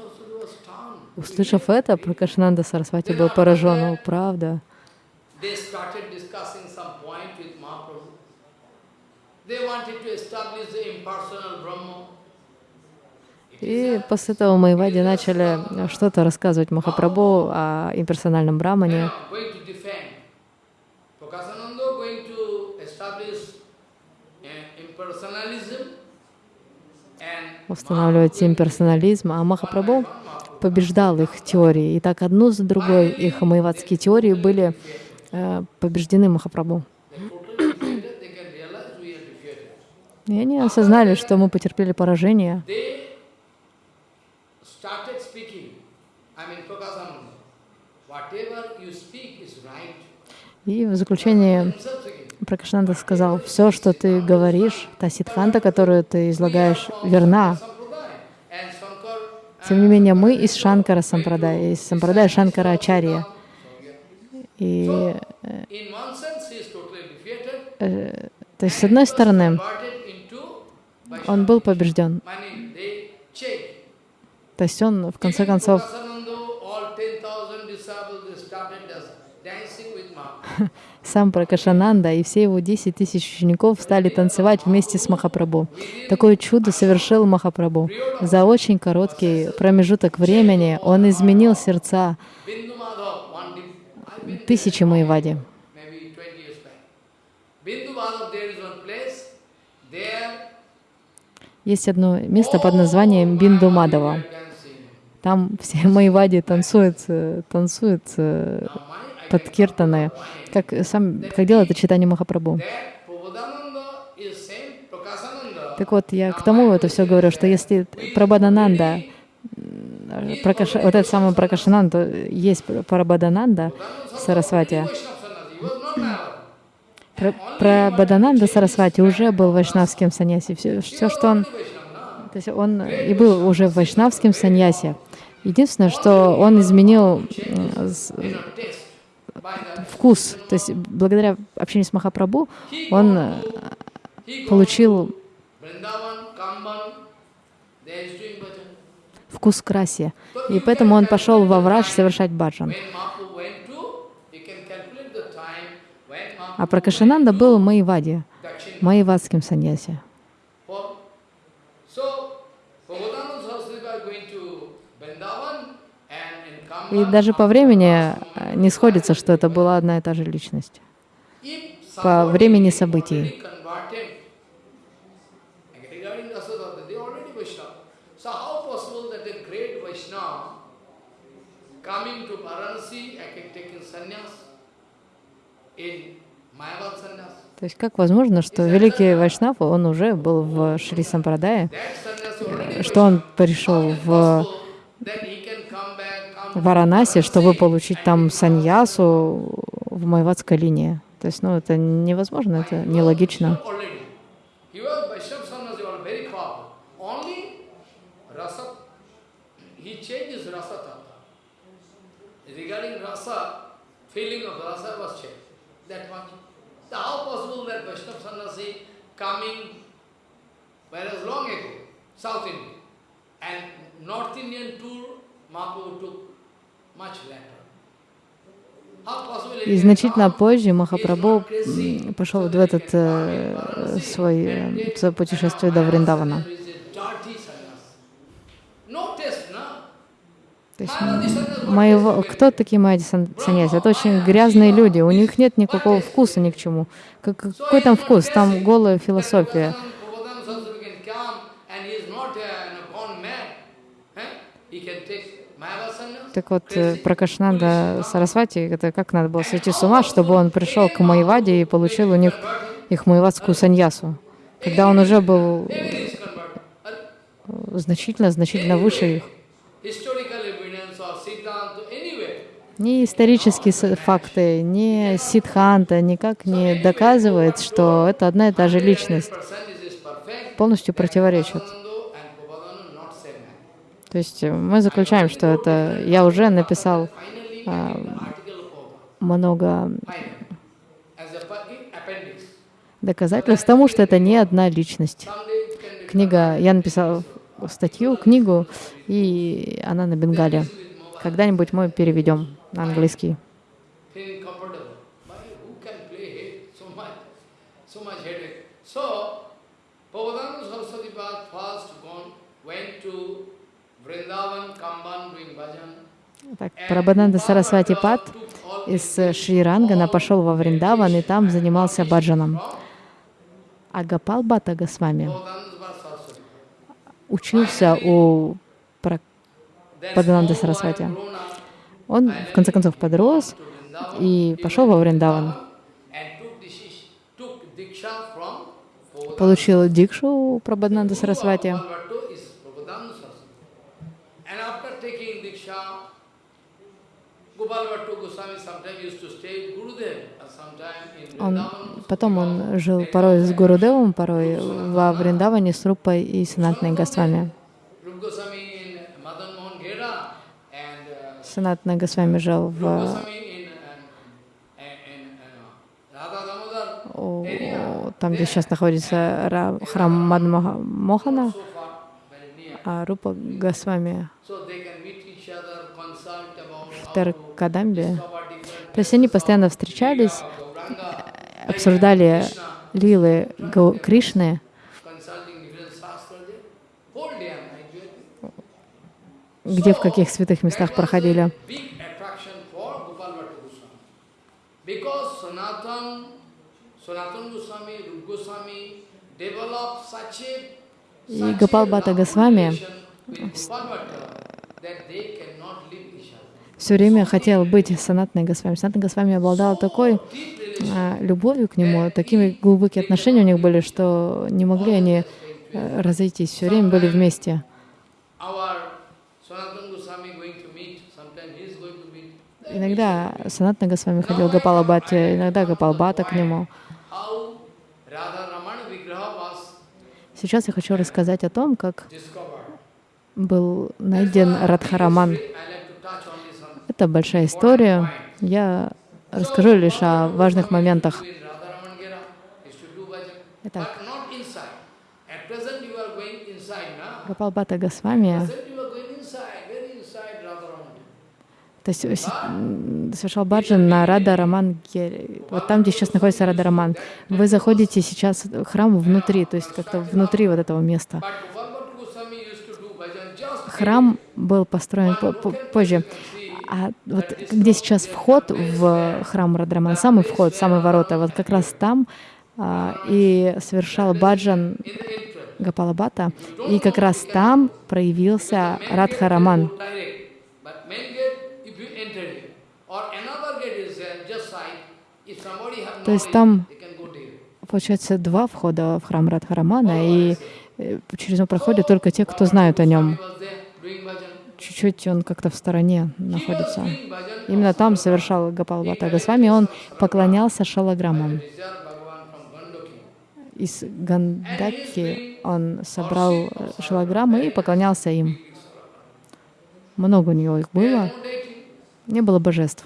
Услышав это, Пракашананда Сарасвати был поражен. О, правда. И после этого Майвади начали что-то рассказывать Махапрабху о имперсональном брамане. Now going to defend. Prakasananda going to establish uh, impersonalism устанавливать имперсонализм, а Махапрабху побеждал их теории. И так одну за другой их майвадские теории были э, побеждены Махапрабху. И они осознали, что мы потерпели поражение. И в заключение. Пракашнанда сказал, все, что ты говоришь, та ситханта, которую ты излагаешь, верна. Тем не менее, мы из Шанкара Сампрадая, из Сампрадая Шанкара Ачарья. И, э, то есть, с одной стороны, он был побежден. То есть он, в конце концов, Prakasananda, all 10,000 disciples, they started just dancing with Mahaprabhu. сам Пракашананда и все его 10 тысяч учеников стали танцевать вместе с Махапрабху. Такое чудо совершил Махапрабху. За очень короткий промежуток времени он изменил сердца тысячи Майвади. maybe 20 years back. Bindu Madhav, there is one place, there Есть одно место под названием Бинду dancing. Там все Майвади танцуют, э, танцуют э, под как, сам, как делает это читание Махапрабху. Так вот, я к тому это все говорю, что если Прабхадананда, м, Пракаша, вот этот самый Пракашананда, есть Прабхадананда Сарасвати, Vaishnava Sannyasi, he was not Mayavadi. Пра- Прабхадананда Сарасвати уже был вайшнавским саньяси. Все, все, что он, то есть он и был уже вайшнавским саньяси. Единственное, что он изменил вкус, то есть благодаря общению с Махапрабху он э, получил вкус к. И поэтому он пошел во враж совершать баджан. А went был Маевади. Маевадским саньяси. For- So, Prabhupada Saraswati was going to Vrindavan and in И даже по времени э, не сходится, что это была одна и та же личность. По времени событий. То есть как возможно, что великий Вайшнав, он уже был в Шри Сампрадае, что он пришел в possible that he can come back, come to Варанаси, чтобы получить там саньясу в Майвадской линии. То есть, ну, это невозможно, это нелогично. Whereas South India, and North Indian tour, Mahaprabhu took И значительно позже Махапрабху пошел в этот э, свой э, свое путешествие до Вриндавана. То есть you кто такие майди сан- саньяси? Это очень грязные люди, у них нет никакого вкуса ни к чему. Как- Какой там вкус? Там голая философия. Prabhupada Saraswati can come and he is not uh, you know, gone mad. Eh? He can take Mayavad sannyas. Так вот, э, Crazy. Пракашнанда Сарасвати, это как надо было сойти с ума, чтобы он пришел к Майваде и получил у них их майвадскую саньясу, когда он уже был converted. э, выше их. Ни исторические факты, ни Сидханта никак не доказывает, что это одна и та же личность. 100% this is perfect. Полностью противоречат. Prabhupada and Prabhupada not same man. То есть э, мы заключаем, что это я уже написал А, много доказательств тому, что это не одна личность. Книга, я написал статью, книгу, и она на бенгале. Когда-нибудь мы переведем на английский. so much, so much headache? So, Prabhupada Saraswati Pad first gone, went to Vrindavan, Kamban doing bhajan. Так, Прабхананда Сарасвати Пад из Шри-Рангана пошел во Вриндаван и там занимался баджаном. А Гапал Бата Госвами учился у Падананды Сарасвати. Он, в конце концов, подрос и пошел во Вриндаван. Получил дикшу у Прабхананды Сарасвати. And after taking Diksha, Gopal Bhattu Goswami sometimes used to stay with Gurudev, and sometime in Он, потом он жил порой с Гурудевом, порой во Вриндаване с Рупой и Санатной Госвами. Uh, Санатна Госвами жил в uh, uh, там, где сейчас находится ра- храм Мадмоха Мохана, So far, very near. а Рупа Госвами about в how to Теркадамбе. discover different То есть они постоянно встречались, обсуждали лилы Кришны, где в каких святых местах проходили. И love Госвами все время хотел быть Санатной Госвами. Санатна Госвами обладала такой а, любовью к нему, такими глубокие отношения у них были, что не могли они э, разойтись, все время были вместе. Иногда Санатна Госвами ходил к Гопала Бхатте, иногда Гопал Бхатта к нему. Сейчас я хочу рассказать о том, как был найден Радхараман. I это большая история. Я расскажу лишь о важных моментах. Итак, Гапалбата Госвами то есть совершал баджан на Рада Раман вот там, где сейчас находится Рада Раман. Вы заходите сейчас в храм внутри, то есть как-то внутри вот этого места. Храм был построен позже. А вот где сейчас вход в храм Радраман, самый вход, самые ворота, вот как раз там а, и совершал баджан. Гапалабата, и как раз там проявился Радхараман. То есть там. Получается, два входа в храм Радхарамана, и э, через него проходят только те, кто знают о нем. Чуть-чуть он как-то в стороне находится. Именно там совершал Гапал Бхатта Госвами, он поклонялся Gandoki. Из Гандаки он собрал э, шалаграммы и поклонялся им. Много у него их было, не было божеств.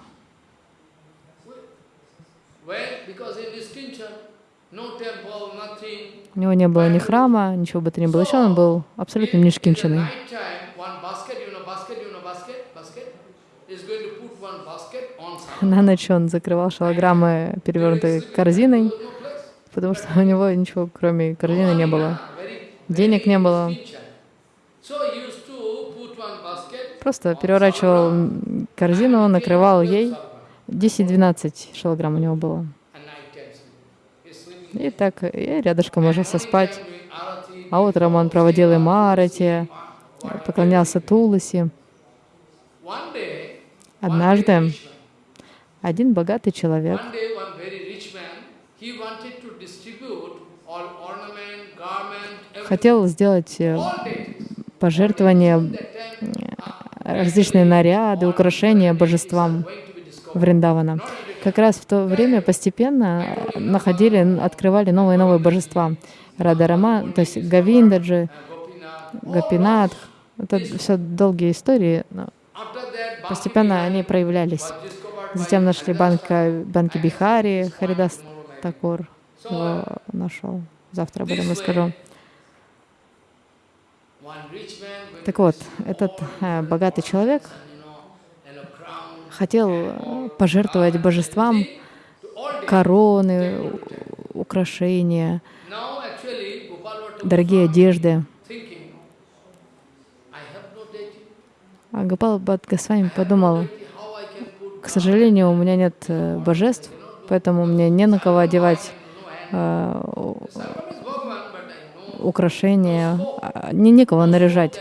У него не было ни храма, ничего бы то ни было еще, он был абсолютно нишкинченный. night time, one basket, you know, basket, you know, basket, basket, is going to put one basket on some. На ночь он закрывал шалаграммы перевернутой корзиной, потому что у него ничего кроме корзины не было. Денег не было. Просто переворачивал корзину, накрывал ей. 10-12 шалограмм у него было. И так я рядышком ложился спать. А утром он проводил им арати, поклонялся Туласи. Однажды один богатый человек хотел сделать э, пожертвования, time, различные наряды, украшения божествам. Вриндавана. Как раз в то время постепенно находили, открывали новые и новые божества. Радарама, то есть Гавиндаджи. Гапинатх. Это все долгие истории, но постепенно они проявлялись. Затем нашли банка, банки Бихари, Харидас. Такур его нашел. Завтра об этом расскажу. Так вот, этот э, богатый человек хотел э, пожертвовать божествам короны, украшения, дорогие одежды. А Гопал Бхат Госвами подумал, How I can put к сожалению, у меня нет э, божеств, поэтому мне не на кого одевать э, украшения, а, не некого наряжать.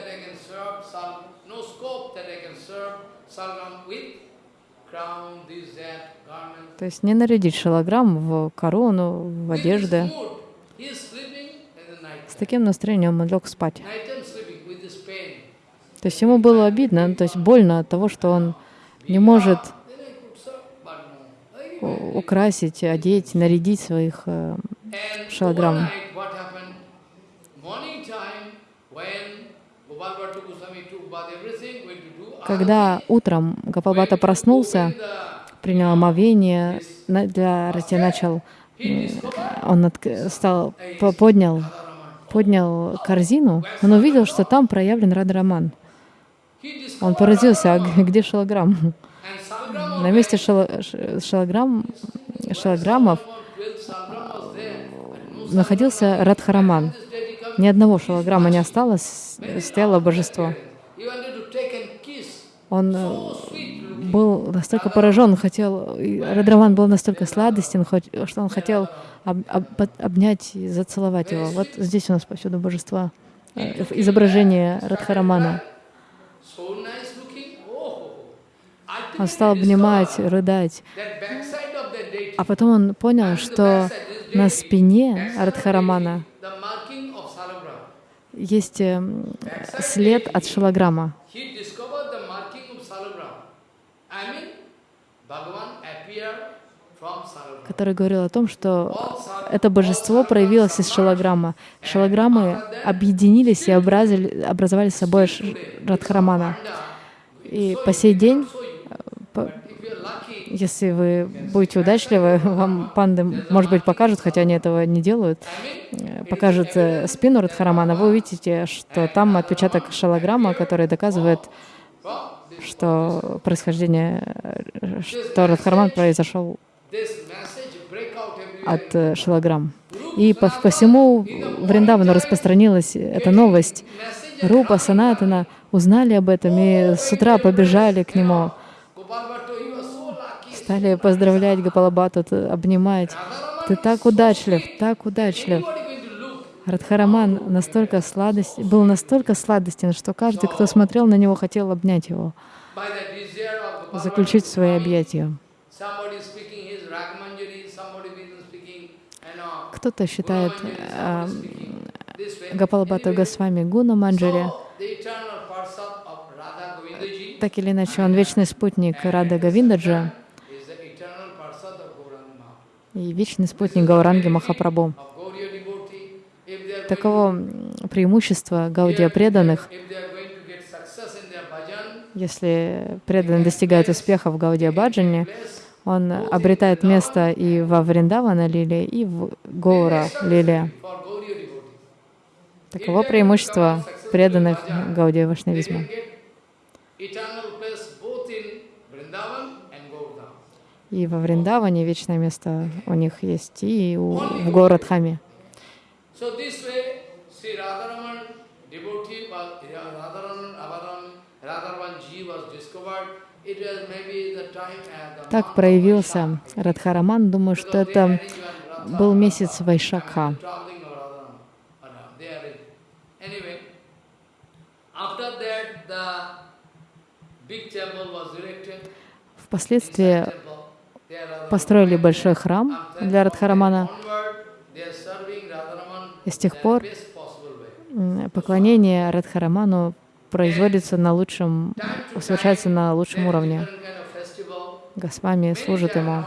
То есть не нарядить шалограмм в корону, в одежды. С таким настроением он лег спать. То есть ему было обидно, то есть больно от того, что он не может Then I could serve, but no. I- у- украсить, одеть, нарядить своих э, do Когда утром Гапалбата проснулся, принял омовение, для арати начал, м, он стал, по- поднял, поднял корзину, он увидел, что там проявлен Радраман. Он поразился, а где шалограмм? На месте шала- ш- шалограмм, шалограммов no находился Радхараман. Ни одного шалограмма не осталось, стояло божество. Он э, был настолько поражен, хотел, Радраман был настолько сладостен, что он хотел об- об- обнять и зацеловать его. Вот здесь у нас повсюду божества, э, изображение Радхарамана. So nice looking. Oh. I Он стал обнимать, рыдать. А потом он понял, что на спине Радхарамана есть э, след от шалограмма. Который говорил о том, что это божество проявилось из шалограмма. Шалограммы объединились и образовали собой Радхарамана. И по сей день, Если вы будете удачливы, вам панды, может быть, покажут, хотя они этого не делают, покажут э, спину Радхарамана, вы увидите, что там отпечаток шалаграмма, который доказывает, что происхождение, что Радхараман произошел от э, шалаграмм. И по, по всему Вриндавану распространилась эта новость. Рупа, Санатана узнали об этом и с утра побежали к нему, Gopal Bhattu, he was so lucky. Стали поздравлять Гапалабату, обнимать. Ты так удачлив, так удачлив. Радхараман настолько сладость, был настолько сладостен, что каждый, кто смотрел на него, хотел обнять его, заключить свои объятия. Кто-то считает э, Госвами Гуна Манджари. Так или иначе, он вечный спутник Рады Гавиндаджа is the eternal Parsad of Gauranga, и вечный спутник Гауранги Махапрабху. м, преимущество Гаудия преданных. Если преданный достигает успеха в Гаудия Баджане, он обретает место и во Вриндавана Лиле, и в Гаура Лиле. Таково преимущество преданных Гаудия Вашнавизма. И во Вриндаване вечное место у них есть, и у, в at the Так проявился Радхараман. Думаю, что это был месяц erected. Впоследствии построили большой храм для Радхарамана. И с тех пор поклонение Радхараману производится на лучшем, совершается на лучшем уровне. Госвами служит ему.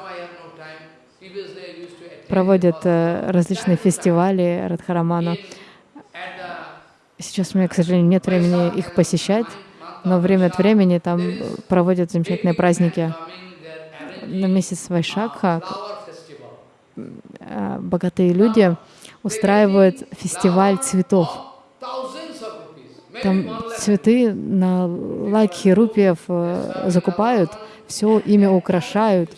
Проводят э, различные фестивали Радхараману. Сейчас у меня, к сожалению, нет времени их посещать, но время от времени там проводят замечательные праздники. На месяц Вайшакха э, богатые люди устраивают фестиваль цветов. Там цветы на лаки рупиев э, закупают, все ими украшают.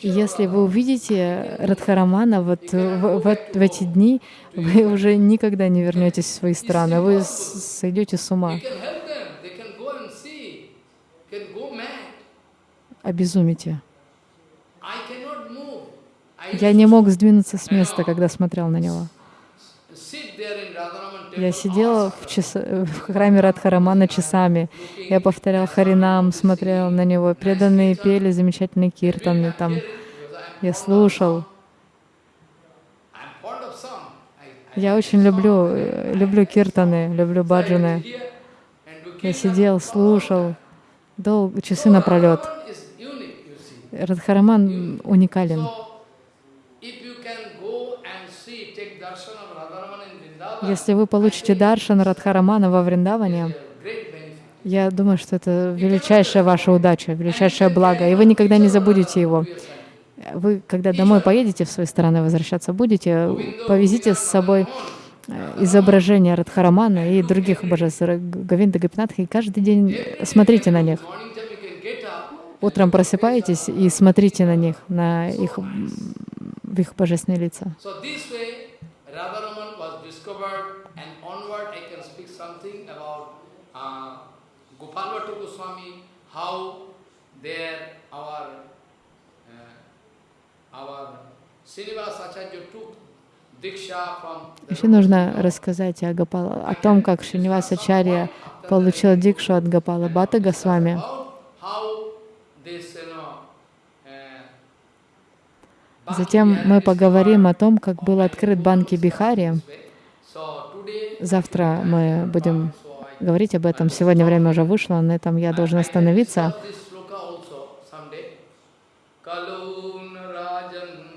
И если вы увидите Радхарамана вот в, в- в эти дни, вы уже никогда не вернетесь в свои страны, вы сойдете с ума, You can help them. They can go and see. Can go mad. обезумите. I cannot move. I Я не мог сдвинуться с места, когда смотрел на него. Я сидела в, часа- в храме Радхарамана часами. Я повторял Харинам, смотрел на него. Преданные пели замечательные киртаны там. Я слушал. Я очень люблю, э, люблю киртаны, люблю баджаны. Я сидел, слушал долго, часы напролет. Радхараман уникален. So, if you can go and see, take darshan of Radharaman in Vrindavan, Если вы получите даршан Радхарамана во Вриндаване, я думаю, что это величайшая ваша удача, величайшее благо, и вы никогда не забудете его. Вы, когда домой поедете в свои страны, возвращаться будете, повезите с собой э, изображения Радхарамана и других божеств, Говинда Гапинатха, и каждый день смотрите на них. Утром просыпаетесь и смотрите на них, на их, их божественные лица. So this way, Radharaman was discovered, and onward I can speak something about uh, Gopal Bhattu Goswami, how there our uh, Еще нужно рассказать о, Гопала, о том, как Шринивасачарья получил дикшу от Гопала Бата Госвами. uh, Затем мы поговорим о том, как был открыт Банки Бихари. Завтра мы будем говорить об этом. Сегодня время уже вышло, на этом я должен остановиться. this sloka also someday. Kalun Rajan